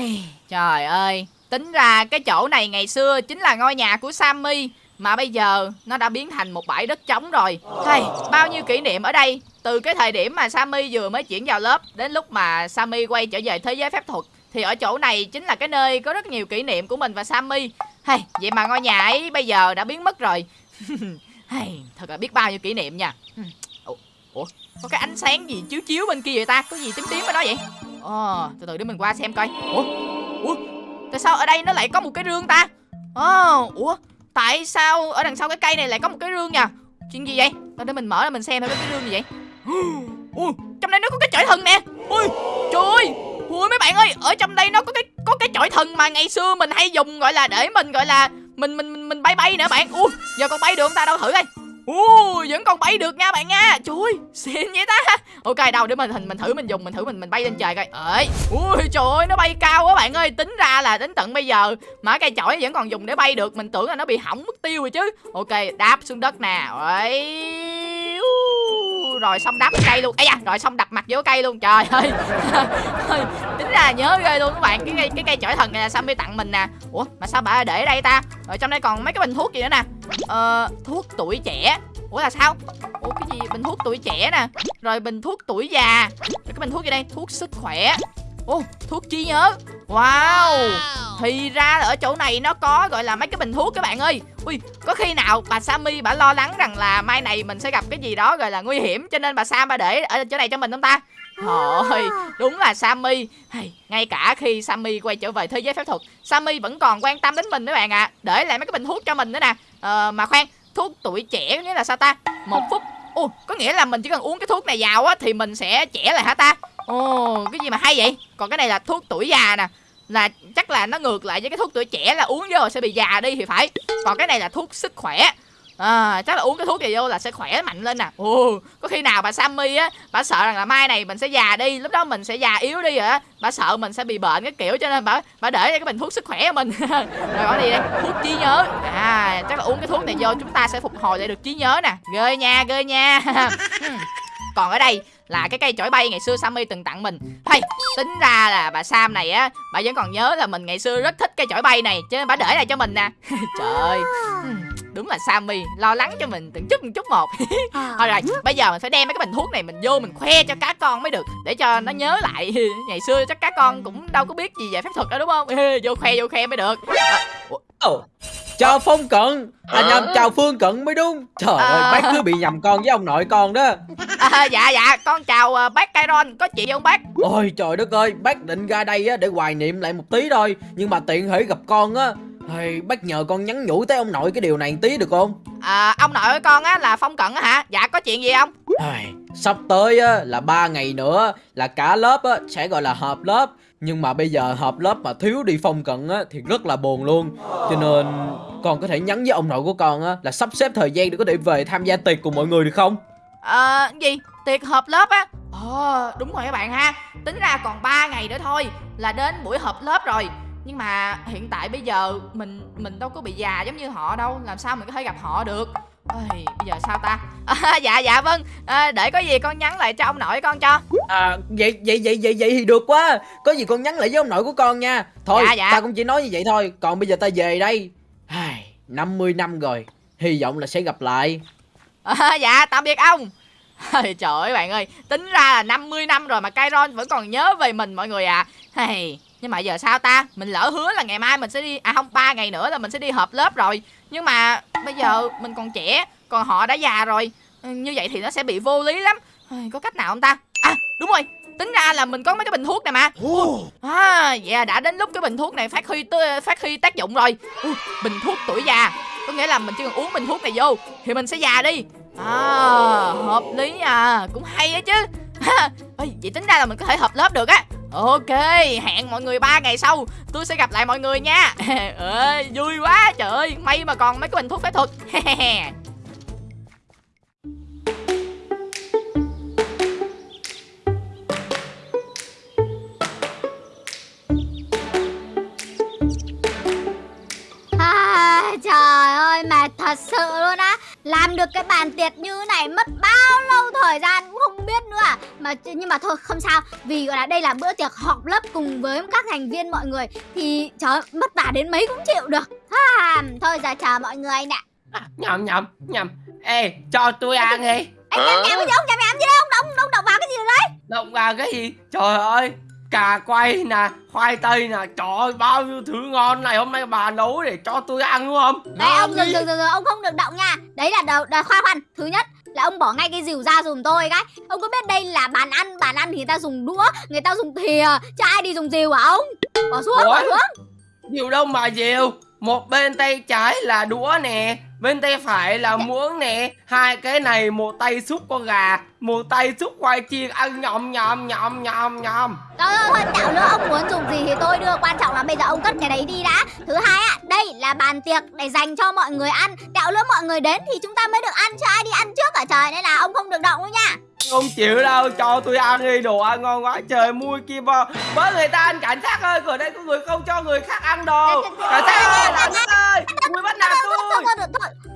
Ai... trời ơi, tính ra cái chỗ này ngày xưa chính là ngôi nhà của Sammy mà bây giờ nó đã biến thành một bãi đất trống rồi. hay bao nhiêu kỷ niệm ở đây từ cái thời điểm mà Sammy vừa mới chuyển vào lớp đến lúc mà Sammy quay trở về thế giới phép thuật thì ở chỗ này chính là cái nơi có rất nhiều kỷ niệm của mình và Sammy. hay vậy mà ngôi nhà ấy bây giờ đã biến mất rồi. hay thật là biết bao nhiêu kỷ niệm nha. Ủa, có cái ánh sáng gì chiếu chiếu bên kia vậy ta? Có gì tím tím ở đó vậy? Ờ từ từ để mình qua xem coi. Ủa, ủa, tại sao ở đây nó lại có một cái rương ta? Ờ, ủa, tại sao ở đằng sau cái cây này lại có một cái rương nha? Chuyện gì vậy? Tao để mình mở ra mình xem thôi cái rương gì vậy? Ủa, trong đây nó có cái chổi thần nè. Ui, trời ơi, Ui mấy bạn ơi, ở trong đây nó có cái có cái chổi thần mà ngày xưa mình hay dùng gọi là để mình gọi là mình mình mình, mình bay bay nữa bạn. Ui, giờ còn bay được không ta đâu thử coi. Ui, vẫn còn bay được nha bạn nha. Trời ơi, xịn vậy ta. Ok, đâu để mình mình thử mình dùng, mình thử mình mình bay lên trời coi. Ơi, ui trời ơi, nó bay cao quá bạn ơi. Tính ra là đến tận bây giờ mà cây chổi vẫn còn dùng để bay được, mình tưởng là nó bị hỏng mất tiêu rồi chứ. Ok, đáp xuống đất nè. Ơi rồi xong đắp cây luôn. Ấy da, rồi xong đập mặt vô cây luôn. Trời ơi. Tính ra nhớ ghê luôn các bạn. Cái cây cái cây chổi thần này là sammy tặng mình nè. Ủa, mà sao bà để đây ta? Rồi trong đây còn mấy cái bình thuốc gì nữa nè? Ờ thuốc tuổi trẻ. Ủa là sao? Ủa, cái gì? Bình thuốc tuổi trẻ nè. Rồi bình thuốc tuổi già. Rồi cái bình thuốc gì đây? Thuốc sức khỏe. Ồ, thuốc trí nhớ Wow! Thì ra là ở chỗ này nó có gọi là mấy cái bình thuốc các bạn ơi. Ui, có khi nào bà Sammy bà lo lắng rằng là mai này mình sẽ gặp cái gì đó gọi là nguy hiểm Cho nên bà Sam bà để ở chỗ này cho mình không ta? Thôi, đúng là Sammy. Hey, Ngay cả khi Sammy quay trở về thế giới phép thuật Sammy vẫn còn quan tâm đến mình các bạn ạ. À. Để lại mấy cái bình thuốc cho mình nữa nè. Ờ, Mà khoan, thuốc tuổi trẻ nghĩa là sao ta? Một phút. Ồ, có nghĩa là mình chỉ cần uống cái thuốc này vào á Thì mình sẽ trẻ lại hả ta Ồ, cái gì mà hay vậy? Còn cái này là thuốc tuổi già nè. Là chắc là nó ngược lại với cái thuốc tuổi trẻ là uống vô rồi sẽ bị già đi thì phải. Còn cái này là thuốc sức khỏe. À, chắc là uống cái thuốc này vô là sẽ khỏe mạnh lên nè. Ồ có khi nào bà sammy á bà sợ rằng là mai này mình sẽ già đi lúc đó mình sẽ già yếu đi rồi á bà sợ mình sẽ bị bệnh cái kiểu cho nên bà bà để cái bình thuốc sức khỏe của mình. Rồi bỏ gì đây thuốc trí nhớ. À chắc là uống cái thuốc này vô chúng ta sẽ phục hồi lại được trí nhớ nè. Ghê nha ghê nha. còn ở đây là cái cây chổi bay ngày xưa Sammy từng tặng mình. Hay tính ra là bà Sam này á bà vẫn còn nhớ là mình ngày xưa rất thích cây chổi bay này chứ bà để lại cho mình nè. Trời ơi. Đúng là Sammy lo lắng cho mình từng chút từng chút một. Thôi rồi bây giờ mình phải đem mấy cái bình thuốc này mình vô mình khoe cho cá con mới được để cho nó nhớ lại. Ngày xưa chắc cá con cũng đâu có biết gì về phép thuật đâu đúng không? Vô khoe vô khoe mới được. À, Chào Phong Cận. À nhầm chào Phương Cận mới đúng. Trời à... ơi bác cứ bị nhầm con với ông nội con đó. À, Dạ dạ con chào uh, bác Kairon Có chuyện gì không bác? Ôi trời đất ơi Bác định ra đây á, để hoài niệm lại một tí thôi Nhưng mà tiện thể gặp con á. Hey, bác nhờ con nhắn nhủ tới ông nội cái điều này tí được không? À, ông nội của con á là Phong Cận á hả? Dạ có chuyện gì không? Hey, sắp tới á là ba ngày nữa là cả lớp á sẽ gọi là họp lớp nhưng mà bây giờ họp lớp mà thiếu đi Phong Cận á thì rất là buồn luôn Cho nên con có thể nhắn với ông nội của con á là sắp xếp thời gian để có thể về tham gia tiệc cùng mọi người được không? À, gì? Tiệc họp lớp á? Ồ, đúng rồi các bạn ha Tính ra còn 3 ngày nữa thôi là đến buổi họp lớp rồi nhưng mà hiện tại bây giờ mình mình đâu có bị già giống như họ đâu làm sao mình có thể gặp họ được Ôi, bây giờ sao ta? À, dạ dạ vâng. À, để có gì con nhắn lại cho ông nội con cho. À vậy vậy vậy vậy vậy thì được quá. Có gì con nhắn lại với ông nội của con nha. Thôi dạ, dạ. ta cũng chỉ nói như vậy thôi. Còn bây giờ ta về đây. 50 năm rồi. Hy vọng là sẽ gặp lại. À, dạ tạm biệt ông. Trời ơi bạn ơi. Tính ra là 50 năm rồi mà Kairon vẫn còn nhớ về mình mọi người à hey, nhưng mà giờ sao ta? Mình lỡ hứa là ngày mai mình sẽ đi à không ba ngày nữa là mình sẽ đi họp lớp rồi nhưng mà bây giờ mình còn trẻ còn họ đã già rồi. Ừ, như vậy thì nó sẽ bị vô lý lắm. Có cách nào không ta? À đúng rồi. Tính ra là mình có mấy cái bình thuốc này mà. À dạ đã đến lúc cái bình thuốc này phát huy phát huy tác dụng rồi. Bình thuốc tuổi già. Có nghĩa là mình chỉ cần uống bình thuốc này vô thì mình sẽ già đi. À hợp lý à. Cũng hay á chứ. Ê, vậy tính ra là mình có thể hợp lớp được á Ok, hẹn mọi người ba ngày sau. Tôi sẽ gặp lại mọi người nha. Ê, ờ, Vui quá, trời ơi May mà còn mấy cái bình thuốc phép thuật. À, Trời ơi, mệt thật sự luôn á làm được cái bàn tiệc như thế này mất bao lâu thời gian cũng không biết nữa à. mà nhưng mà thôi không sao. Vì gọi là đây là bữa tiệc họp lớp cùng với các thành viên mọi người thì trời mất vả đến mấy cũng chịu được. Ha, thôi giờ chờ mọi người nè. À, nhầm nhầm nhầm. Ê cho tôi ăn đi. anh em em cái gì ông? Nhà mẹ làm gì đấy ông động động động vào cái gì đấy? Động vào cái gì? Trời ơi cà quay nè khoai tây nè trời ơi bao nhiêu thứ ngon. Này hôm nay bà nấu để cho tôi ăn đúng không đấy ông dừng dừng dừng ông không được động nha. Đấy là đầu là khoan khoan. Thứ nhất là ông bỏ ngay cái rìu ra dùm tôi cái. Ông có biết đây là bàn ăn bàn ăn thì người ta dùng đũa người ta dùng thìa chứ ai đi dùng rìu hả ông? Bỏ xuống bỏ Ủa? xuống. Nhiều đâu mà nhiều một bên tay trái là đũa nè bên tay phải là muỗng nè. Hai cái này một tay xúc con gà một tay xúc khoai chiên. Ăn nhom nhom nhom nhom nhom Thôi thôi thôi, tạo nữa ông muốn dùng gì thì tôi đưa. Quan trọng là bây giờ ông cất cái đấy đi đã. Thứ hai ạ, đây là bàn tiệc để dành cho mọi người ăn. Tạo nữa mọi người đến thì chúng ta mới được ăn Chứ. Ai đi ăn trước cả trời. Nên là ông không được động đâu nha không chịu đâu cho tôi ăn đi đồ ăn ngon quá trời mui kia bò bởi người ta ăn cảnh sát ơi ở đây có người không cho người khác ăn đồ cảnh sát ơi cảnh sát ơi mui bắt nạt tôi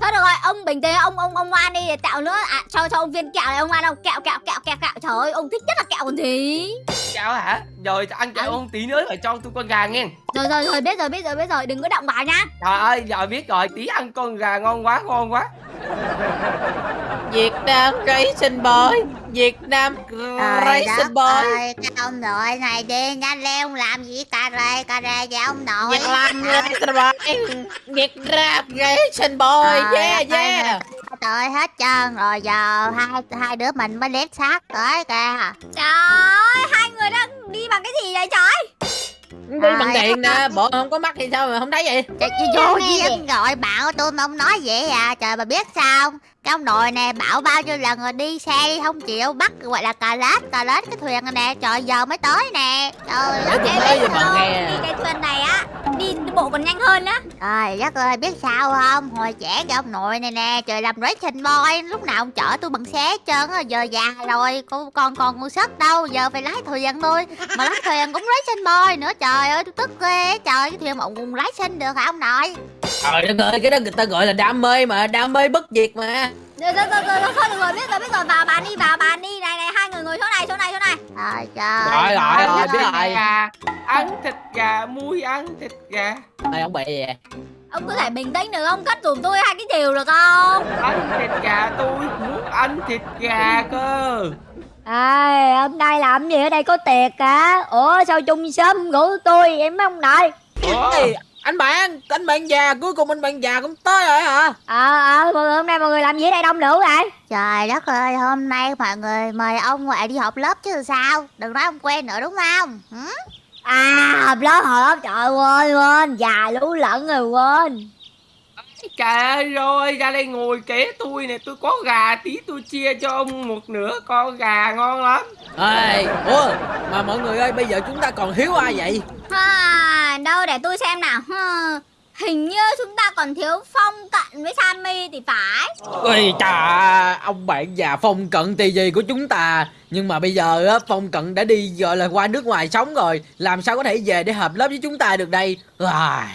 thôi, được rồi, ông bình tĩnh, ông ông ông ngoan đi để tạo nữa à, cho cho ông viên kẹo này ông ngoan không? Kẹo kẹo kẹo kẹo kẹo. Trời ơi, ông thích nhất là kẹo còn gì. kẹo hả rồi ăn kẹo không tí nữa phải cho tôi con gà nghe Rồi rồi rồi biết rồi biết rồi biết rồi, đừng có động vào nhá. trời ơi giờ biết rồi tí ăn con gà ngon quá ngon quá Việt Nam Racing Boy. Việt Nam Racing Boy. ơi, cái ông nội này đi nhanh lên làm gì cà rề cà rề vậy ông nội? Việt Nam Racing Boy. Việt Nam Racing Boy. Trời Yeah ơi, yeah. trời hết trơn rồi giờ hai hai đứa mình mới lết xác tới kìa. Trời ơi, hai người đang đi bằng cái gì vậy trời? Đi bằng Trời điện nè. Bộ không có mắt thì sao mà không thấy vậy? Trời, vô duyên gọi bạn tôi mà ông nói vậy à trời bà biết sao? Cái ông nội nè bảo bao nhiêu lần rồi đi xe đi không chịu bắt gọi là cà lết cà lết cái thuyền này nè trời giờ mới tới nè. Trời đất nói biết không? nghe. Đi cái thuyền này á, đi bộ còn nhanh hơn á. Trời đất ơi biết sao không? Hồi trẻ cái ông nội này nè Trời làm racing boy Lúc nào ông chở tôi bằng xe hết trơn á Giờ già rồi Cô còn còn ngu sức đâu Giờ phải lái thuyền thôi. Mà lái thuyền cũng racing boy nữa Trời ơi tôi tức ghê Trời cái thuyền mà ông lái sinh được hả ông nội Trời đất ơi cái đó người ta gọi là đam mê mà Đam mê bất diệt mà Rồi rồi rồi rồi, thôi được rồi, biết rồi biết rồi, vào bàn đi, vào bàn đi. Này này, hai người ngồi chỗ này, chỗ này, chỗ này. Trời trời Rồi, rồi, rồi, biết rồi. ăn thịt gà mui ăn thịt gà Ê ông bị gì vậy Ông có thể bình tĩnh được không? Cất dùm tôi hai cái chiều được không? ăn thịt gà tôi muốn ăn thịt gà cơ À, hôm nay làm gì ở đây có tiệc cả Ủa sao chung sớm ngủ tôi em mấy ông nội Ủa? Anh bạn anh bạn già cuối cùng anh bạn già cũng tới rồi hả? Ờ ờ mọi người hôm nay mọi người làm gì ở đây đông đủ vậy? Trời đất ơi hôm nay mọi người mời ông ngoại đi họp lớp chứ sao? Đừng nói ông quen nữa đúng không? Hử? À họp lớp họp lớp trời quên quên Già lú lẫn rồi quên. Trời ơi rồi ra đây ngồi kế tôi nè Tôi có gà tí tôi chia cho ông một nửa con gà ngon lắm. Ê, ủa mà mọi người ơi bây giờ chúng ta còn thiếu ai vậy À, đâu để tôi xem nào. Hừ, Hình như chúng ta còn thiếu Phong Cận với Sammy thì phải. Ôi chà ông bạn già phong cận tì gì của chúng ta Nhưng mà bây giờ á phong cận đã đi gọi là qua nước ngoài sống rồi Làm sao có thể về để hợp lớp với chúng ta được đây à,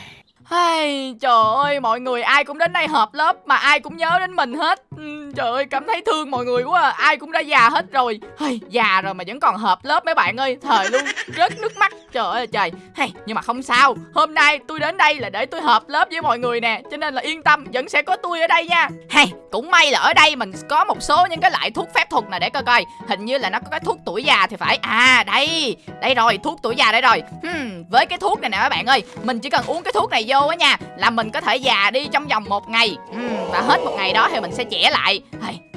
Hey, trời ơi, mọi người ai cũng đến đây họp lớp mà ai cũng nhớ đến mình hết. Ừ, trời ơi, cảm thấy thương mọi người quá à. Ai cũng đã già hết rồi. Hey, già rồi mà vẫn còn họp lớp mấy bạn ơi. Thời luôn, rớt nước mắt. Trời ơi trời. Hey, nhưng mà không sao. Hôm nay tôi đến đây là để tôi họp lớp với mọi người nè. Cho nên là yên tâm, vẫn sẽ có tôi ở đây nha. Hey, cũng may là ở đây mình có một số những cái loại thuốc phép thuật này để coi coi. Hình như là nó có cái thuốc tuổi già thì phải. À, đây. Đây rồi, thuốc tuổi già đây rồi. Hmm, với cái thuốc này nè các bạn ơi, mình chỉ cần uống cái thuốc này vô á nha, là mình có thể già đi trong vòng một ngày. Ừ, và hết một ngày đó thì mình sẽ trẻ lại.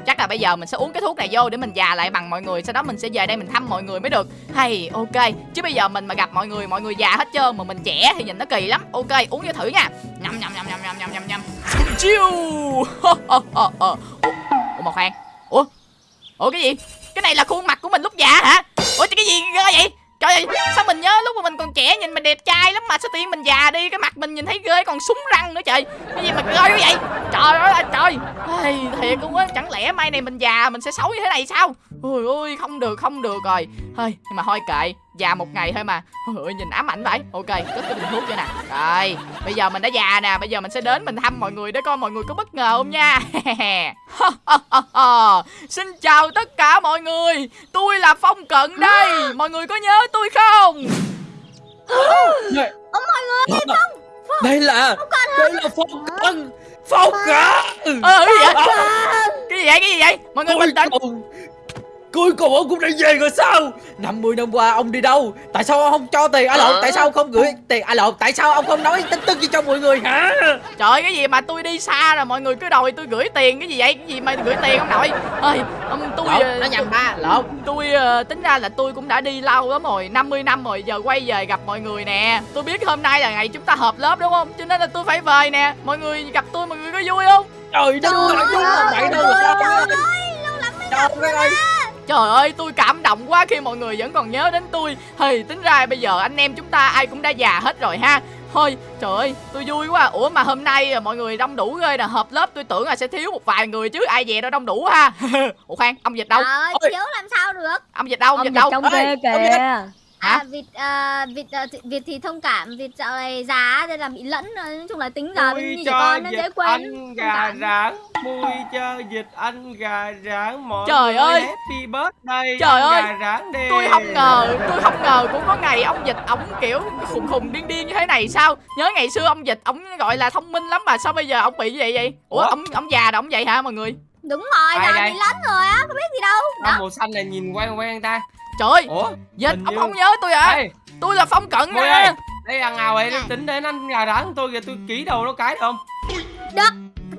Chắc là bây giờ mình sẽ uống cái thuốc này vô để mình già lại bằng mọi người, sau đó mình sẽ về đây mình thăm mọi người mới được. Hay, ok, chứ bây giờ mình mà gặp mọi người mọi người già hết trơn mà mình trẻ thì nhìn nó kỳ lắm. Ok, uống vô thử nha. Nhầm nhầm nhầm nhầm nhầm nhầm nhầm nhầm. Chiêu ờ, ờ, ờ, ủa một khoan. Ủa? Ủa cái gì? Cái này là khuôn mặt của mình lúc già hả? Ủa, cái gì ghê vậy? Trời ơi sao mình nhớ lúc mà mình còn trẻ nhìn mình đẹp trai lắm mà sao tiên mình già đi cái mặt mình nhìn thấy ghê còn súng răng nữa trời. Cái gì mà ghê quá vậy? Trời ơi trời Ây, thiệt luôn á chẳng lẽ mai này mình già mình sẽ xấu như thế này sao? Ôi ôi không được không được rồi. Thôi nhưng mà thôi kệ già một ngày thôi mà. Ôi ôi, nhìn ám ảnh vậy. Ok cất cái bình thuốc cho nè. Rồi bây giờ mình đã già nè bây giờ mình sẽ đến mình thăm mọi người để coi mọi người có bất ngờ không nha. xin chào tất cả mọi người. Tôi là phong cận đây. Mọi người có nhớ tôi không? Ồ mọi người đây là đây là phong cận. Phong cận. Ờ cái gì vậy? Cái gì vậy? Cái gì vậy? Mọi người bình tĩnh cuối cùng ông cũng đã về rồi sao? 50 năm qua ông đi đâu? Tại sao ông không cho tiền à lộn? Tại sao ông không gửi tiền? À lộn tại sao ông không nói tin tức gì cho mọi người? Hả? Trời cái gì mà tôi đi xa rồi mọi người cứ đòi tôi gửi tiền cái gì vậy? Cái gì mà gửi tiền ông nội? Ơi ông tôi lộn nó nhầm ba lộn. tôi ờ, tính ra là tôi cũng đã đi lâu lắm rồi 50 năm rồi giờ quay về gặp mọi người nè. Tôi biết hôm nay là ngày chúng ta họp lớp đúng không? Cho nên là tôi phải về nè. Mọi người gặp tôi mọi người có vui không? Trời đất ơi đúng là vậy đâu rồi trời đất ơi Trời ơi tôi cảm động quá khi mọi người vẫn còn nhớ đến tôi. Thì tính ra bây giờ anh em chúng ta ai cũng đã già hết rồi ha. Thôi trời ơi tôi vui quá. Ủa mà hôm nay mọi người đông đủ ghê nè. Họp lớp tôi tưởng là sẽ thiếu một vài người chứ Ai về đâu đông đủ ha. Ủa khoan ông dịch đâu? Trời ơi, thiếu làm sao được? Ông dịch đâu? Ông ông dịch dịch đâu? trong Ê, kìa? À, vịt, ờ, vịt, thì- vịt thì thông cảm, vịt dạo này già nên là bị lẫn. Nói chung là tính giờ Mui như trẻ con nó dễ quên anh Thông gà rán Mui cho dịch anh gà rán Mọi Trời người ơi. happy birthday Trời ơi. gà rán đi Tôi không ngờ Tôi không ngờ cũng có ngày ông dịch Ông kiểu khùng khùng điên điên như thế này sao Nhớ ngày xưa ông dịch Ông gọi là thông minh lắm mà sao bây giờ ông bị như vậy vậy Ủa Ủa? ông ông già rồi ông vậy hả mọi người Đúng rồi, Ai đây? bị lẫn rồi á, có biết gì đâu Con màu xanh này nhìn quen quen ta Trời ơi Ủa Dịch ông như- không nhớ tôi hả? Ê. Tôi là phong cận ơi nè Đây là nào vậy tính đến anh gà rán của tôi kìa Tôi ký đầu nó cái được không?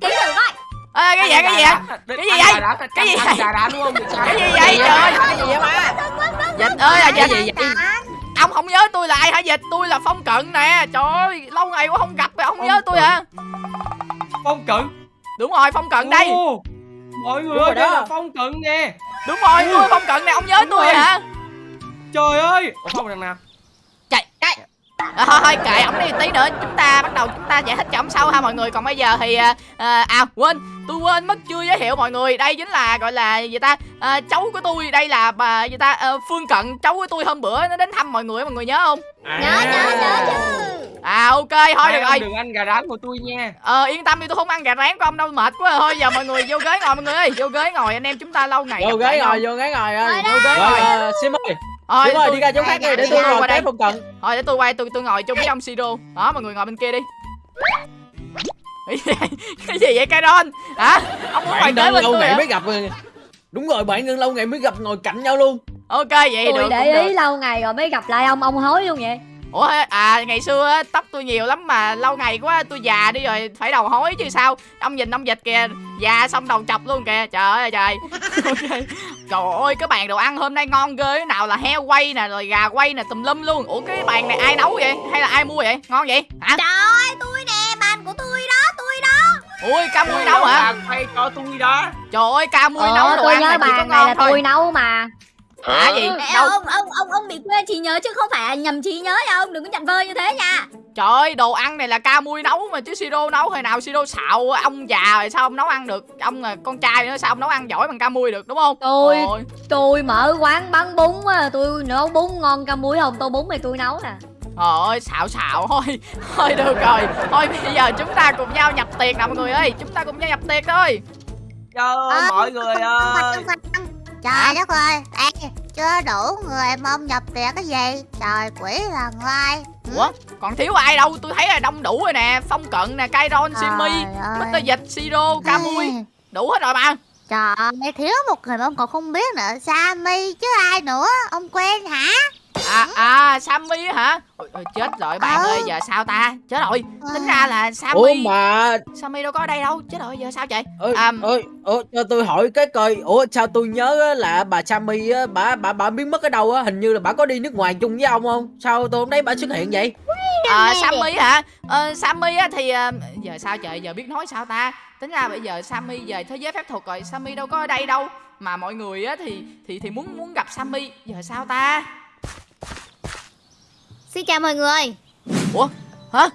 Ký thử coi Ê, cái gì cái gì vậy? Cái gì vậy? Cái gì vậy? cái gì vậy trời? Ơi cái gì vậy ba dịch ơi là cái dịch gì vậy? Ông không nhớ tôi là ai hả dịch tôi là phong cận nè. Trời ơi lâu ngày quá không gặp mà ông không nhớ tôi hả? Phong cận? Đúng rồi phong cận đây Mọi người Đúng ơi đó. là phong cận nè. Đúng rồi tôi phong cận nè ông nhớ Đúng tôi rồi. hả? Trời ơi. Ủa phong đằng nào? Chạy cái à, thôi thôi kệ ông đi tí nữa chúng ta bắt đầu chúng ta giải thích cho ông sau ha mọi người. Còn bây giờ thì à, à, à quên tôi quên mất chưa giới thiệu mọi người. Đây chính là gọi là gì ta? À, cháu của tôi đây là bà gì ta? À, phương cận cháu của tôi hôm bữa nó đến thăm mọi người mọi người nhớ không? Nhớ, nhớ, nhớ chứ à ok thôi Hai được rồi. Đừng ăn gà rán của tôi nha. Ờ yên tâm đi tôi không ăn gà rán của ông đâu mệt quá. Rồi. thôi giờ mọi người vô ghế ngồi mọi người ơi vô ghế ngồi anh em chúng ta lâu ngày vô ghế ngồi vô ghế ngồi ơi. Vô ghế rồi ngồi. sim ơi thôi ơi tôi- đi ra chỗ khác đi để tôi ngồi qua đây. kế phong cận thôi để tôi quay tôi tôi ngồi chung với ông siro đó mọi người ngồi bên kia đi. Cái gì vậy Kairon hả? Ông muốn ngồi kế bên lâu tôi ngày hả? mới gặp rồi. Đúng rồi bạn đơn lâu ngày mới gặp ngồi cạnh nhau luôn. Ok vậy tôi được để ý được. lâu ngày rồi mới gặp lại ông ông hối luôn vậy ủa à ngày xưa á, tóc tôi nhiều lắm mà lâu ngày quá tôi già đi rồi phải đầu hối chứ sao? Ông nhìn ông dịch kìa già xong đầu chọc luôn kìa trời ơi trời. Ok. trời ơi cái bàn đồ ăn hôm nay ngon ghê nào là heo quay nè rồi gà quay nè tùm lum luôn. Ủa cái bàn này ai nấu vậy? Hay là ai mua vậy? Ngon vậy? Hả? Trời ơi, tôi nè, bàn của tôi đó, tôi đó. Ui ca mui nấu hả? Bà quay cho tôi đó. Trời ơi ca mui ờ nấu đồ tôi ăn nhớ là chỉ có bàn này là ngon thôi. tôi nấu mà hả? Gì Ê, đâu ông, ông, ông, ông bị quên trí nhớ chứ không phải là nhầm trí nhớ nha ông Đừng có nhận vơ như thế nha. Trời ơi đồ ăn này là ca mui nấu mà chứ siro nấu hồi nào siro xạo ông già rồi sao ông nấu ăn được? Ông là con trai nữa sao ông nấu ăn giỏi bằng ca mui được đúng không? Tôi- Ôi. tôi mở quán bán bún á tôi nấu bún ngon ca muối không tô bún thì tôi nấu nè. Trời ơi, xạo xạo thôi Thôi được rồi. Thôi bây giờ chúng ta cùng nhau nhập tiền nè mọi người ơi Chúng ta cùng nhau nhập tiền thôi. Trời ơi Ờ, mọi người ơi Trời đất ơi Ê, chưa đủ người mà ông nhập tiền cái gì? Trời quỷ là ngoai. Ủa, còn thiếu ai đâu? Tôi thấy là đông đủ rồi nè. Phong Cận nè, Kairon, Simi Mr. Dịch, Siro, Camui Ê, Đủ hết rồi mà. Trời ơi thiếu một người mà ông còn không biết nữa. Sammy chứ ai nữa. Ông quen hả À, à, Sammy á hả? Ôi, ôi, Chết rồi bạn Ờ. ơi, giờ sao ta? Chết rồi, tính ra là ủa Sammy mà Sammy đâu có ở đây đâu. Chết rồi, giờ sao vậy? Ơi À, ơi ủa, cho tôi hỏi cái coi ủa sao tôi nhớ á là bà Sammy á bà bà bà biến mất ở đâu á? Hình như là bà có đi nước ngoài chung với ông không? Sao tôi không thấy bà xuất hiện vậy? À, Sammy hả? Ờ, Sammy á thì ờ, giờ sao trời? Giờ biết nói sao ta? Tính ra bây giờ Sammy về thế giới phép thuật rồi. Sammy đâu có ở đây đâu. Mà mọi người á thì thì thì muốn muốn gặp Sammy. Giờ sao ta Xin chào mọi người. Ủa? Hả?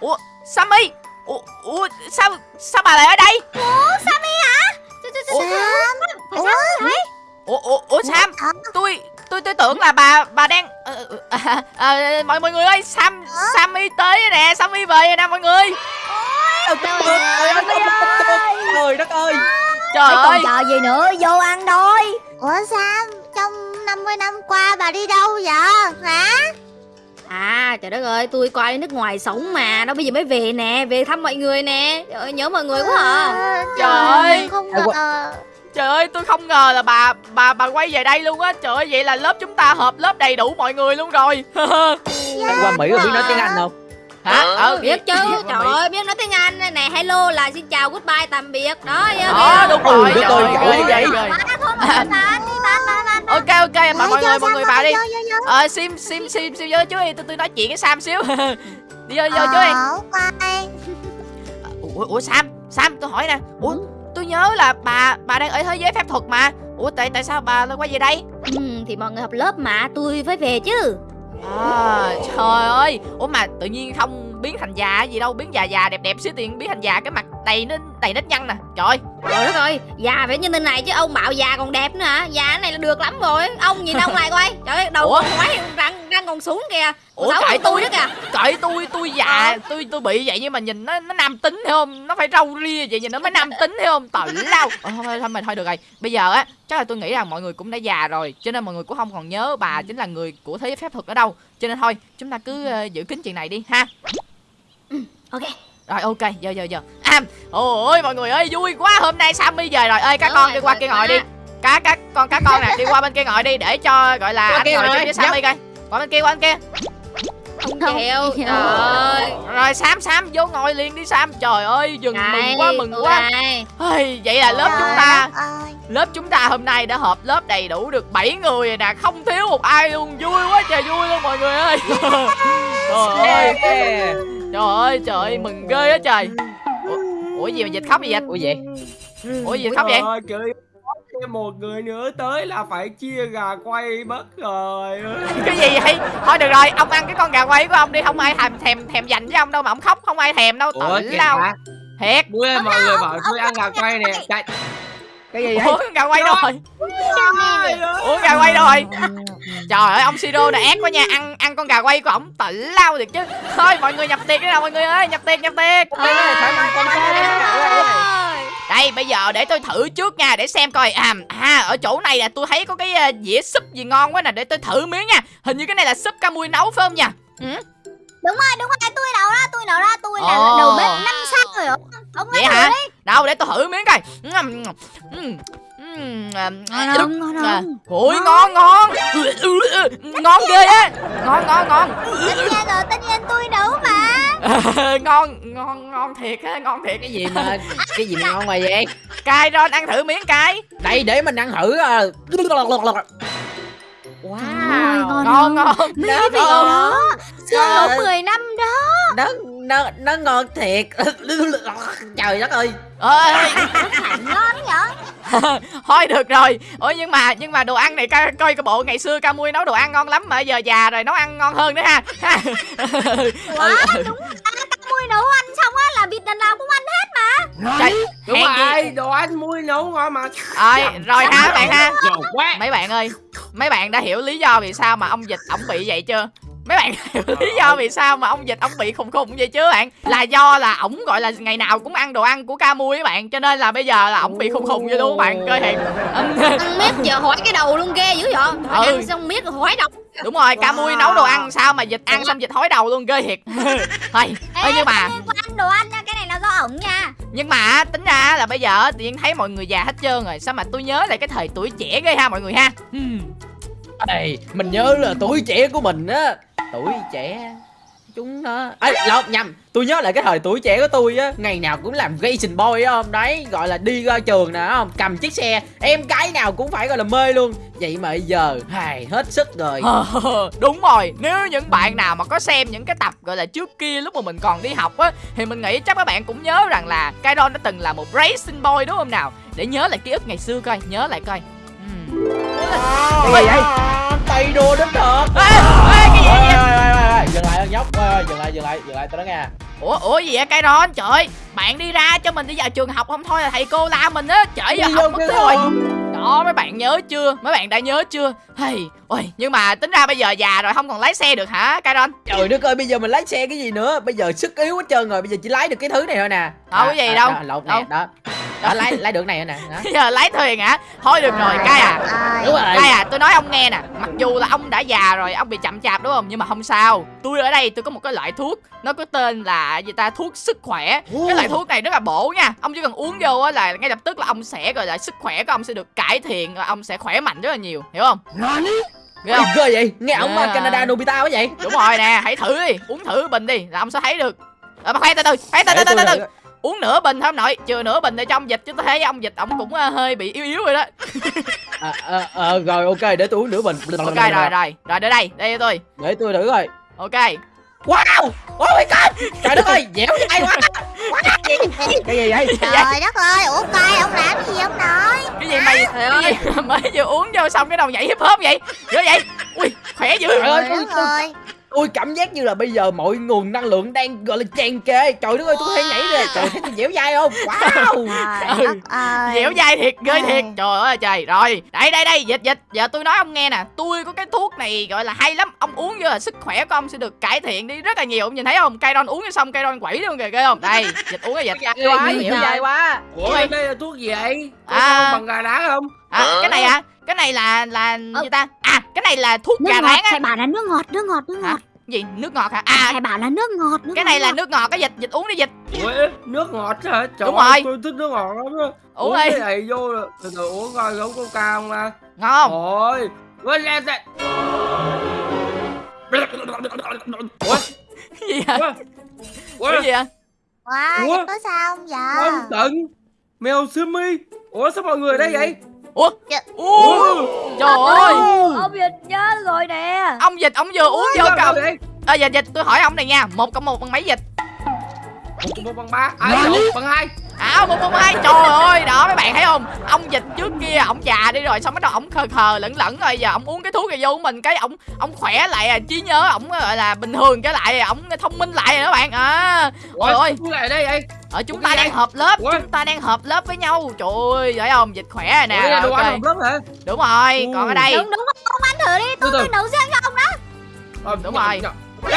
Ủa? Sammy ủa, ủa? Sao sao bà lại ở đây? Ủa, Ủa? ủa? Ủa ủa? Sam? Tôi tôi tôi tưởng là bà bà đang ờ, ờ, à, à, mọi mọi người ơi sam sammy tới nè sammy về rồi nè mọi người. Trời đất ơi trời Còn ơi chờ gì nữa vô ăn thôi. Ủa Sam, trong 50 năm qua bà đi đâu vậy? Hả? À trời đất ơi tôi qua nước ngoài sống mà Đâu bây giờ mới về nè Về thăm mọi người nè. Trời ơi nhớ mọi người quá à. Ờ, Trời ơi. Không ngờ. trời ơi tôi không ngờ là bà bà bà quay về đây luôn á. Trời ơi vậy là lớp chúng ta hợp lớp đầy đủ mọi người luôn rồi. Đang qua Mỹ rồi biết nói tiếng Anh không? Hả? Ờ Biết chứ Trời ơi biết nói tiếng Anh Nè. Hello là xin chào goodbye tạm biệt. Đó đó biết đúng Ừ, rồi đất trời ơi, ơi. giỏi ghê vậy. ghê ghê Bán thôi mà bán đi bán bán bán ok ok bà mọi Vô, người mọi người vào đi. ờ sim sim sim sim vô chú đi tôi tôi nói chuyện với sam xíu. Đi vô vô chú đi Ờ, ủa, ủa sam sam tôi hỏi nè. Ủa tôi nhớ là bà bà đang ở thế giới phép thuật mà. Ủa tại tại sao bà lại quay về đây? Ừ, Thì mọi người học lớp mà tôi phải về chứ. À trời ơi. Ủa mà tự nhiên không biến thành già gì đâu biến già già đẹp đẹp xíu tiền biến thành già cái mặt đầy nó đầy nếp nhăn nè. Trời ơi. Trời đất ơi Già phải như thế này chứ ông bảo già còn đẹp nữa hả? Già cái này là được lắm rồi. Ông nhìn ông lại coi. Trời ơi đầu Ủa? ngoái răng, răng còn xuống kìa. Ủa, cãi tôi đó kìa. cởi tôi tôi già tôi tôi bị vậy nhưng mà nhìn nó nó nam tính thấy không? Nó phải râu ria vậy nhìn nó mới nam tính thấy không? Tận lao. Ờ, thôi thôi thôi mình thôi được rồi. Bây giờ á chắc là tôi nghĩ rằng mọi người cũng đã già rồi cho nên mọi người cũng không còn nhớ bà chính là người của thế giới phép thuật ở đâu. Cho nên thôi chúng ta cứ ờ, giữ kín chuyện này đi ha. Ok. Rồi ok giờ giờ giờ à ôi mọi người ơi vui quá hôm nay sammy về rồi. Ơi các Đúng con rồi, đi qua kia ngồi đi. Cá các con cá con nè đi qua bên kia ngồi đi để cho gọi là anh kia ngồi chung với sammy coi. Qua bên kia qua bên kia. Không chịu. Trời ơi. Rồi sam sam vô ngồi liền đi sam. Trời ơi dừng mừng quá mừng quá. đây. Ôi, vậy là lớp Trời chúng ta lớp chúng ta hôm nay đã họp lớp đầy đủ được 7 người rồi nè không thiếu một ai luôn. Vui quá trời vui luôn mọi người ơi. Trời ơi. trời ơi trời ơi mừng ghê á trời ủa, gì mà dịch khóc vậy dịch Ủa vậy ủa gì khóc vậy? Trời thêm một người nữa tới là phải chia gà quay mất rồi. Cái gì vậy? Thôi được rồi ông ăn cái con gà quay của ông đi. Không ai thèm thèm thèm dành với ông đâu mà ông khóc không ai thèm đâu. Tự lao thiệt. Bữa mọi người bảo tôi ăn gà quay nè. Chạy Cái gì ủa vậy con gà quay đâu rồi. ủa gà quay đâu rồi. Trời ơi. Ông siro này ác quá nha. Ăn ăn con gà quay của ổng tự lao thiệt chứ. Thôi mọi người nhập tiệc đi nào mọi người ơi. Nhập tiệc nhập tiệc. Đây bây giờ để tôi thử trước nha để xem coi. À, à ở chỗ này là tôi thấy có cái uh, dĩa súp gì ngon quá nè để tôi thử miếng nha. Hình như cái này là súp ca mui nấu phải không nha? Ừ? Đúng rồi đúng rồi tôi nấu ra tôi nấu ra tôi là Ồ. đầu bếp năm sao rồi ông Ông nói hả? thử đi. Đâu để tôi thử miếng coi. Ừm, ừm, ừm, Ngon ngon không ôi ngon. ngon ngon. Ghê á. Ngon ngon ngon. Tất nhiên rồi tất nhiên tôi nấu mà. Ngon ngon ngon thiệt á ngon thiệt. Cái gì mà Cái gì mà ngon mà vậy? Cay ron ăn thử miếng cay. Đây để mình ăn thử wow ngon ngon ngon. Mấy cái vị ngon. đó. Xương nấu 10 năm đó. Nó nó nó ngon thiệt. Trời đất ơi. Ơi Ngon nhở? Thôi được rồi. Ủa nhưng mà nhưng mà đồ ăn này coi coi cái bộ ngày xưa ca mui nấu đồ ăn ngon lắm mà giờ già rồi nấu ăn ngon hơn nữa ha. Quá đúng mui nấu ăn xong á là vịt lần nào cũng ăn hết Trời, Đúng rồi, đồ ăn muối nấu ngon mà. Rồi rồi ha các bạn ha? mấy bạn ơi mấy bạn đã hiểu lý do vì sao mà ông dịch ổng bị vậy chưa mấy bạn hiểu lý do vì sao mà ông dịch ổng bị khùng khùng vậy chứ bạn? Là do là ổng gọi là ngày nào cũng ăn đồ ăn của ca mui các bạn cho nên là bây giờ là ổng bị khùng khùng vậy luôn các bạn coi hiền Ăn miết giờ hỏi cái đầu luôn ghê dữ vậy. Ừ. ăn xong miết rồi hỏi đầu. Đúng rồi ca mui nấu đồ ăn sao mà dịch ăn xong dịch hói đầu luôn ghê thiệt. Thôi ơi nhưng mà Ê, quan đồ ăn nha Cái này là do ổng nha. Nhưng mà tính ra là bây giờ tự nhiên thấy mọi người già hết trơn rồi sao mà tôi nhớ lại cái thời tuổi trẻ ghê ha mọi người ha. Ê, mình nhớ là tuổi trẻ của mình á tuổi trẻ chúng nó. Ấy lộn nhầm. Tôi nhớ lại cái thời tuổi trẻ của tôi á. Ngày nào cũng làm racing boy á không? Đấy gọi là đi ra trường nè không? Cầm chiếc xe em cái nào cũng phải gọi là mê luôn. Vậy mà bây giờ hài hết sức rồi. Đúng rồi nếu những bạn nào mà có xem những cái tập gọi là trước kia lúc mà mình còn đi học á thì mình nghĩ chắc các bạn cũng nhớ rằng là Kairon đã từng là một racing boy đúng không nào? Để nhớ lại ký ức ngày xưa coi nhớ lại coi. Cái gì vậy? Tay đua đến thật Ê, ê, cái gì vậy? Dừng lại nhóc dừng lại dừng lại dừng lại tôi nói nghe. Ủa ủa gì vậy? Cái ron trời ơi, bạn đi ra cho mình đi vào trường học không thôi là thầy cô la mình á. Trễ giờ học mất rồi. Đó mấy bạn nhớ chưa? Mấy bạn đã nhớ chưa? Hey ôi nhưng mà tính ra bây giờ già rồi không còn lái xe được hả cái ron trời đất ơi bây giờ mình lái xe cái gì nữa? Bây giờ sức yếu hết trơn rồi bây giờ chỉ lái được cái thứ này thôi nè. Đâu có gì đâu. đó, lột Đâu. nè đó đó lái lái được này nè giờ lái thuyền hả? Thôi được rồi cái à. Ơi. đúng rồi. Đây à, tôi nói ông nghe nè Mặc dù là ông đã già rồi, ông bị chậm chạp đúng không? Nhưng mà không sao. Tôi ở đây tôi có một cái loại thuốc Nó có tên là gì ta? Thuốc sức khỏe. Cái loại thuốc này rất là bổ nha. Ông chỉ cần uống vô á là ngay lập tức là ông sẽ gọi là sức khỏe của ông sẽ được cải thiện Và ông sẽ khỏe mạnh rất là nhiều. Hiểu không? Hiểu không? Ghê vậy. Nghe ổng À. à. Canada Nobita quá vậy. Đúng rồi nè, hãy thử đi. Uống thử bình đi là ông sẽ thấy được. Ờ, mà khoan từ từ, khoan từ từ từ từ. Uống nửa bình thôi ông nội Chưa nửa bình cho ông dịch Chứ tôi thấy ông dịch ông cũng ờ, hơi bị yếu yếu rồi đó. À, à, à, rồi ok để tôi uống nửa bình. Ok rồi rồi, rồi để đây, đây cho tôi. Để tôi thử rồi Ok. Wow oh my god. Trời đất ơi dẻo dai quá cái gì? Vậy? Trời đất ơi, ủa coi ông làm cái gì ông nội? cái gì mày cái gì? mà mới vừa uống vô xong cái đầu nhảy hip hop vậy. Dữ vậy. Ui khỏe dữ. Trời ơi, Trời đất ơi. Tôi cảm giác như là bây giờ mọi nguồn năng lượng đang gọi là tràn kề trời đất ơi tôi có thể nhảy ra. Trời thấy tôi dẻo dai không? Wow. Trời dẻo dai thiệt ghê thiệt. Trời ơi trời. Rồi đây đây đây. Dịch dịch. Giờ tôi nói ông nghe nè. Tôi có cái thuốc này gọi là hay lắm. Ông uống vô là sức khỏe của ông sẽ được cải thiện đi rất là nhiều. Ông nhìn thấy không? Cây vô xong cây quẩy luôn kìa ghê không? Đây dịch uống cái dịch. Dai quá dẻo dai quá. Ủa đây là thuốc gì vậy? Có À. bằng gà đá không? à, cái này à cái này là là gì ta à cái này là thuốc Nước gà ngọt, rán á thầy bảo là nước ngọt, nước ngọt, nước hả ngọt gì nước ngọt hả à Thầy bảo là nước ngọt, nước cái ngọt, này là ngọt. nước ngọt cái dịch dịch uống đi dịch Ủa nước ngọt hả? Trời Đúng ơi, rồi. tôi thích nước ngọt lắm á. uống cái đi này vô là- từ từ uống coi giống coca không à? ngon không Ôi, quên ra ra. Ủa, cái gì hả ủa, ủa, cái gì hả Wow, Ủa? có sao không dạ? ông tận, mèo simi. Ủa sao mọi người ở đây vậy? Ủa? Dạ. ủa? Trời ơi. Ông dịch nhớ rồi nè. Ông dịch ông vừa uống vô cầm. vậy? à, dịch dịch tôi hỏi ông này nha. Một cộng một bằng mấy dịch Một cộng một bằng ba, à, một bằng hai. À một bằng hai trời ơi đó mấy bạn thấy không ông dịch trước kia ổng già đi rồi xong bắt đầu ổng khờ khờ lẫn lẫn rồi giờ ổng uống cái thuốc này vô mình cái ổng ổng khỏe lại à trí nhớ ổng gọi là bình thường trở lại ổng thông minh lại rồi các bạn à Ôi ơi. sao lại ở đây vậy? ở chúng Ủa, ta đang hợp lớp Ủa? chúng ta đang hợp lớp với nhau trời ơi thấy không dịch khỏe rồi nè Ủa, đây là rồi, đồ ok. ăn học lớp hả? đúng rồi còn ở đây Đúng đúng không? Ông ăn thử đi, tôi tôi nấu riêng cho ông đó Ờ, Đúng rồi. nhỏ. Tôi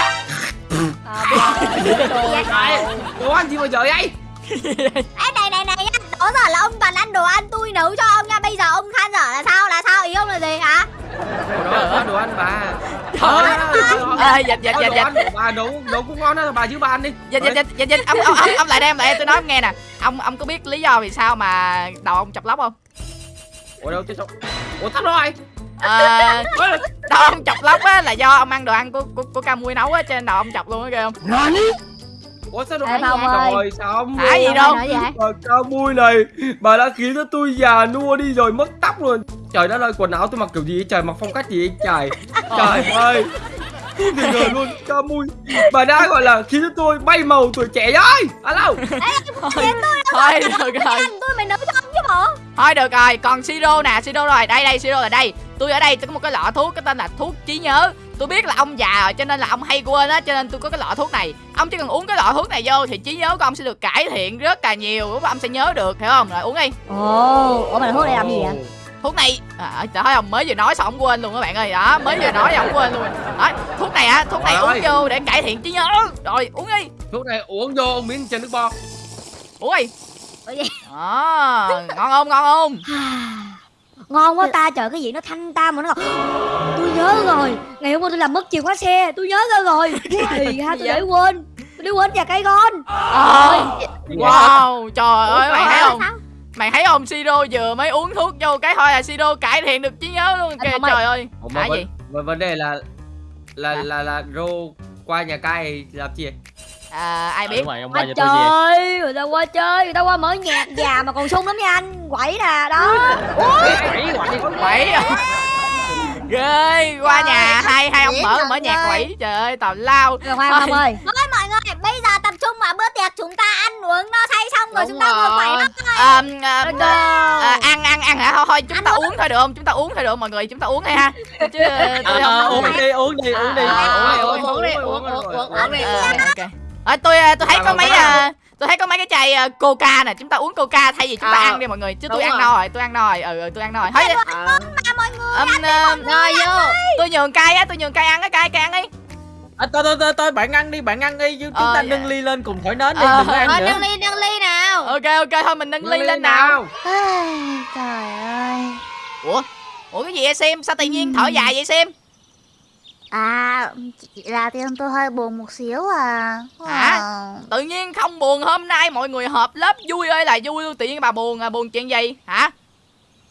Ai, Đồ ăn gì mà trời vậy? Ê này này này nhá, đó giờ là ông toàn ăn đồ ăn tôi nấu cho ông nha. Bây giờ ông than dở là sao, là sao, ý ông là gì? Hả? Đồ ăn, đồ ăn bà. Ờ, dịch dịch Ờ, dịch dịch bà nấu nấu cũng ngon đó bà giữ bà ăn đi. Dịch dịch dịch dịch ông ông ông, lại đây ông lại. Đây tôi nói ông nghe nè. Ông ông có biết lý do vì sao mà đầu ông chọc lóc không? Ủa đâu chứ sao ủa tắt rồi. À, Ủa, đầu ông chọc lóc á là do ông ăn đồ ăn của của, của ca mui nấu á trên đầu ông chọc luôn á ghê không ủa sao đồ Ê, Phong ơi. rồi xong Hả gì đâu. Bà cao mui này? Bà đã khiến cho tôi già nua đi rồi mất tóc rồi trời đất ơi quần áo tôi mặc kiểu gì trời mặc phong cách gì trời trời ơi. Không thể ngờ luôn cao mui bà đã gọi là khiến cho tôi bay màu tuổi trẻ rồi. Alo. Thôi thôi được rồi. Anh tôi mày cho chứ bộ. Thôi được rồi. Còn siro nè. Siro rồi. Đây đây siro là đây. Tôi ở đây tôi có một cái lọ thuốc cái tên là thuốc trí nhớ tôi biết là ông già rồi cho nên là ông hay quên á cho nên tôi có cái lọ thuốc này. Ông chỉ cần uống cái lọ thuốc này vô thì trí nhớ của ông sẽ được cải thiện rất là nhiều lúc ông sẽ nhớ được hiểu không? Rồi uống đi. Ồ Ủa mà thuốc này làm gì vậy? Thuốc này à, trời ơi ông mới vừa nói xong ông quên luôn các bạn ơi. Đó mới vừa nói xong ông quên luôn. Đó thuốc này á thuốc này uống vô để cải thiện trí nhớ. Rồi uống đi. Thuốc này uống vô miếng trên nước bo uống đi. Ủa gì? đó ngon không ngon không Ngon quá ta trời cái gì nó thanh ta mà nó ngọt. Tôi nhớ rồi Ngày hôm qua tôi làm mất chìa khóa xe Tôi nhớ ra rồi. Thì ha tôi để quên Tôi để quên nhà cây con. Ờ, wow trời ơi mày thấy không mày thấy không siro vừa mới uống thuốc vô cái thôi là siro cải thiện được trí nhớ luôn kìa trời ơi. Hả gì? vấn- đề là là Hả? là là rô qua nhà cai làm gì? À, ai biết? ông Qua chơi Người ta qua chơi Người ta qua mở nhạc già mà còn sung lắm nha anh. Quẩy nè đó. Quẩy ghê. Qua Trời nhà hai hai ông mở mở nhạc quỷ trời ơi tào lao. Rồi, khoan không ơi. Thôi mọi người, bây giờ tập trung vào bữa tiệc chúng ta ăn uống no say xong rồi Đúng chúng ta ngồi lắm. à, à, à, ăn ăn ăn hả? Thôi thôi chúng ta uống thôi được không? Chúng ta uống thôi được không mọi người? Chúng ta uống thôi ha. Chứ ờ, tôi Ờ, không uống đi uống đi uống đi. Ờ, uống đi uống uống đi, đi uống, uống, uống, uống đi. Ờ, à, tôi ờ, tôi thấy có mấy ờ, tôi thấy có mấy cái chai coca nè. Chúng ta uống coca thay vì chúng ta Ờ, ăn đi mọi người chứ tôi ăn rồi. no rồi tôi ăn no rồi ừ ừ, tôi ăn no rồi thôi À, mọi người. ờ, Rồi vô. tôi nhường cay á tôi nhường cay ăn á cay cay ăn đi. À, thôi thôi thôi thôi bạn ăn đi bạn ăn đi chứ chúng Ờ, ta dạ. nâng ly lên cùng thổi nến đi Ờ, đừng ăn Thôi nữa. nâng ly nâng ly nào. Ok ok thôi mình nâng ly lên nào. Ai, Trời ơi. Ủa? Ủa cái gì vậy sim? Sao tự nhiên thở dài vậy sim À chỉ là tim tôi hơi buồn một xíu à. Hả? Ờ, tự nhiên không buồn hôm nay mọi người họp lớp vui ơi là vui tự nhiên bà buồn à buồn chuyện gì? Hả?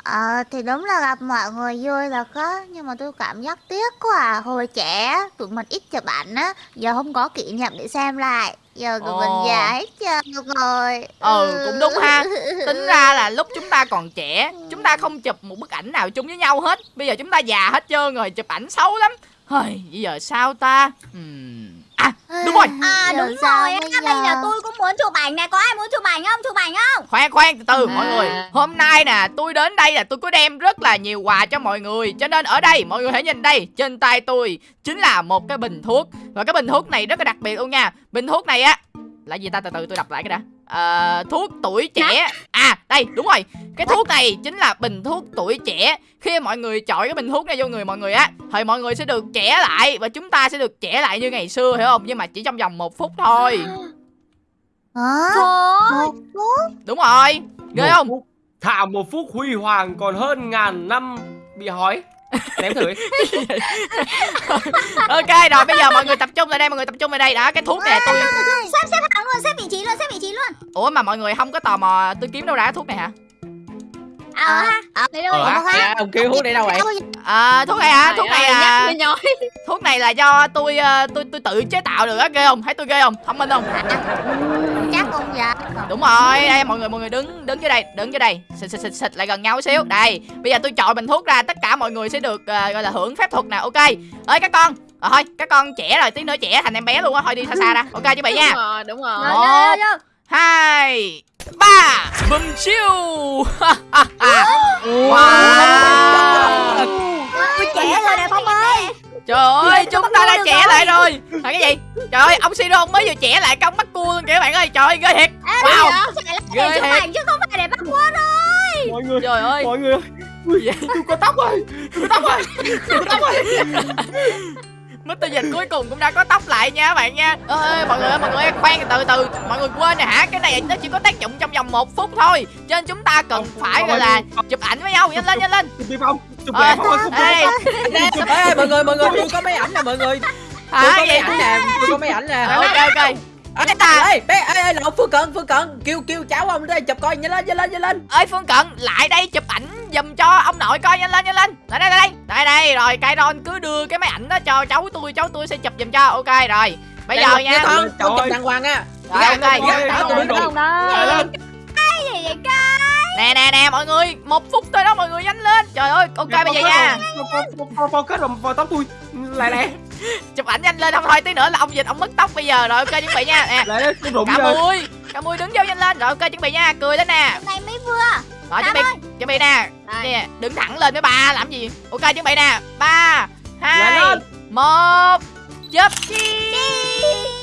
Ờ thì đúng là gặp mọi người vui là có Nhưng mà tôi cảm giác tiếc quá à. Hồi trẻ tụi mình ít chụp ảnh á Giờ không có kỷ niệm để xem lại. Giờ tụi Ồ. mình già hết trơn rồi. Ừ, cũng đúng ha. tính ra là lúc chúng ta còn trẻ chúng ta không chụp một bức ảnh nào chung với nhau hết. Bây giờ chúng ta già hết trơn rồi chụp ảnh xấu lắm Hơi, bây giờ sao ta Ừm, à đúng rồi À Giờ đúng rồi, á, bây bây giờ giờ? tôi cũng muốn chụp ảnh này, có ai muốn chụp ảnh không? Chụp ảnh không? khoan khoan từ từ mọi À. người hôm nay nè tôi đến đây là tôi có đem rất là nhiều quà cho mọi người cho nên ở đây mọi người hãy nhìn đây trên tay tôi chính là một cái bình thuốc và cái bình thuốc này rất là đặc biệt luôn nha bình thuốc này á là gì ta? Từ từ tôi đọc lại cái đã. Ờ, thuốc tuổi trẻ. À đây đúng rồi. Cái thuốc này chính là bình thuốc tuổi trẻ. Khi mọi người chọi cái bình thuốc này vô người mọi người á thì mọi người sẽ được trẻ lại và chúng ta sẽ được trẻ lại như ngày xưa hiểu không? Nhưng mà chỉ trong vòng một phút thôi? Thôi. Một phút? đúng rồi. Ghê không. Thả một phút huy hoàng còn hơn ngàn năm bị hói Ném thử ok rồi bây giờ mọi người tập trung lại đây mọi người tập trung lại đây. Đó cái thuốc này tôi Xếp xếp hàng luôn, xếp vị trí luôn, xếp vị trí luôn. ủa mà mọi người không có tò mò tôi kiếm đâu ra cái thuốc này hả À, À, ha. à, Lấy đâu ờ, vậy? Dạ, ông kêu hút đi đâu vậy? À, thuốc này hả thuốc này à. thuốc này là do tôi ờ, tôi tôi tự chế tạo được á ghê không? Thấy tôi ghê không? Thông minh không? Chắc không dạ. Đúng rồi. Đây mọi người mọi người đứng đứng dưới đây đứng dưới đây. Xịt xịt xịt xịt lại gần nhau xíu. Đây bây giờ tôi chọi bình thuốc ra tất cả mọi người sẽ được ờ, gọi là hưởng phép thuật nè ok? Ơi các con. Ờ, thôi các con trẻ rồi tí nữa trẻ thành em bé luôn á. Thôi đi xa xa ra. Ok chuẩn bị nha. Đúng rồi đúng rồi. Rồi, vô. Hai ba bùm chiêu wow. Tôi trẻ rồi nè Phong ơi trời ơi chúng ta đã trẻ lại rồi là cái gì trời ơi ông Siro ông mới vừa trẻ lại công bắt cua luôn kìa các bạn ơi trời ơi ghê thiệt wow Ghê thiệt. chứ không phải để bắt quân đâu. Mọi người, trời ơi mọi người ơi. Ui, tôi có tóc rồi. Tôi có tóc rồi. Tôi có tóc rồi. Mr. Dịch cuối cùng cũng đã có tóc lại nha các bạn nha. Ơi mọi người ơi mọi người ơi khoan từ từ. Mọi người quên nè hả? Cái này nó chỉ có tác dụng trong vòng một phút thôi. Cho nên chúng ta cần Không, phải gọi là không. chụp ảnh với nhau. Nhanh lên nhanh lên. Chụp đi Phong. Chụp Ờ, Phong ơi, không đây Ê, ê, mọi người mọi người tôi có mấy ảnh nè mọi người. Tôi hả có mấy vậy ảnh nè tôi có mấy ảnh nè. Ok ok Ê, ê, bé, ê, ê, lộn Phương Cận, Phương Cận, kêu, kêu cháu ông đây chụp coi, nhanh lên, nhanh lên, nhanh lên ơi phương cận lại đây chụp ảnh giùm cho ông nội coi nhanh lên nhanh lên lại đây lại đây đây đây rồi Kairon cứ đưa cái máy ảnh đó cho cháu tôi cháu tôi sẽ chụp giùm cho ok rồi bây giờ nha Con, con chụp ơi. đàng hoàng nha Rồi, Dạ, ok. dạ, dạ, ơi. Cái nè nè nè mọi người một phút thôi đó mọi người nhanh lên trời ơi ok bây giờ nha kết vào vào tóc tôi. Lại nè. Chụp ảnh nhanh lên không thôi tí nữa là ông dịch ông mất tóc bây giờ. Rồi ok chuẩn bị nha. Nè. Lại đây, tôi rụng cả mui cả mui đứng vô nhanh lên. Rồi ok chuẩn bị nha. Cười lên nè. Hôm nay mới vừa. rồi chuẩn bị chuẩn bị nè. Nè đứng thẳng lên với ba làm gì? Ok chuẩn bị nè. Ba hai một chụp Đi.